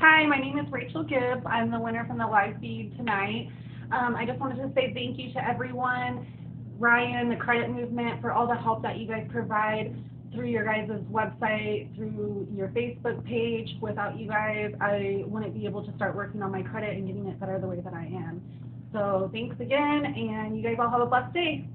Hi, my name is Rachel Gibbs. I'm the winner from the live feed tonight. Um, I just wanted to say thank you to everyone, Ryan, the credit movement, for all the help that you guys provide through your guys' website, through your Facebook page. Without you guys, I wouldn't be able to start working on my credit and getting it better the way that I am. So thanks again, and you guys all have a blessed day.